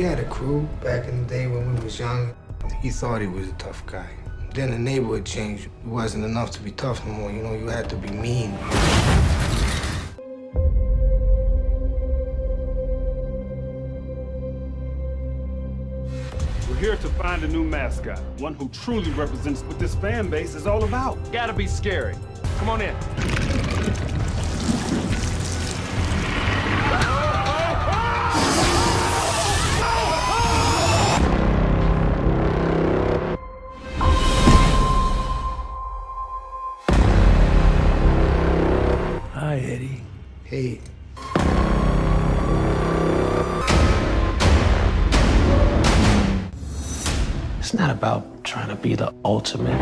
had a crew back in the day when we was young. He thought he was a tough guy. Then the neighborhood changed. It wasn't enough to be tough no more. You know, you had to be mean. We're here to find a new mascot, one who truly represents what this fan base is all about. Gotta be scary. Come on in. Hey, It's not about trying to be the ultimate.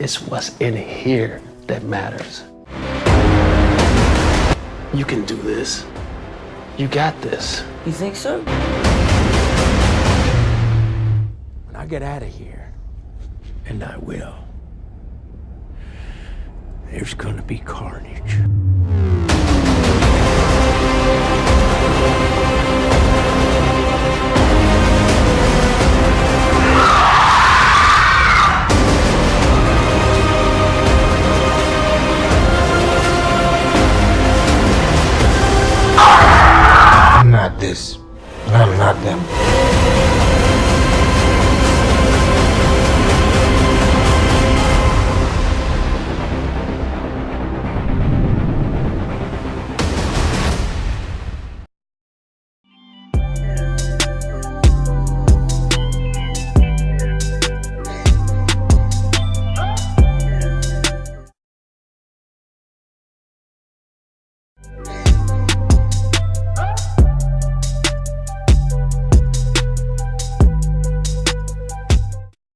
It's what's in here that matters. You can do this. You got this. You think so? When I get out of here, and I will, there's gonna be carnage. I'm not this. I'm not them.